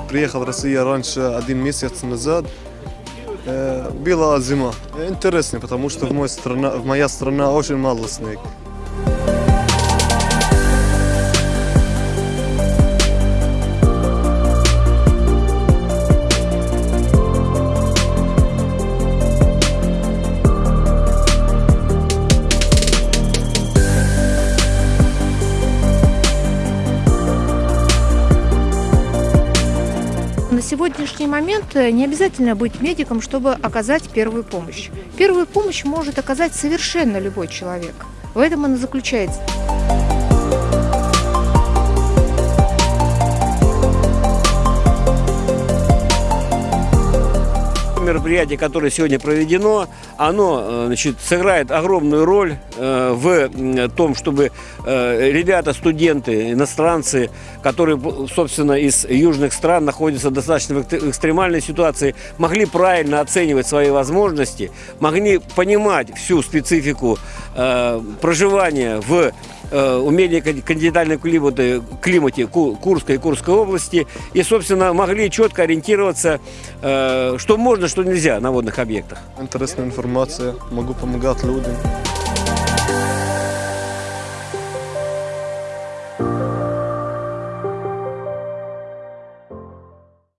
приехал в Россию раньше один месяц назад. Была зима. Интересно, потому что в, мой страна, в моя страна очень мало снег. Сегодняшний момент э, не обязательно быть медиком, чтобы оказать первую помощь. Первую помощь может оказать совершенно любой человек. В этом она заключается. Мероприятие, которое сегодня проведено, оно э, значит, сыграет огромную роль э, в том, чтобы э, ребята, студенты, иностранцы, которые, собственно, из южных стран находятся достаточно в экстремальной ситуации, могли правильно оценивать свои возможности, могли понимать всю специфику проживания в э, умении кон- континентальном климате, климате Ку- Курской и Курской области и, собственно, могли четко ориентироваться, э, что можно, что нельзя на водных объектах. Интересная информация, могу помогать людям.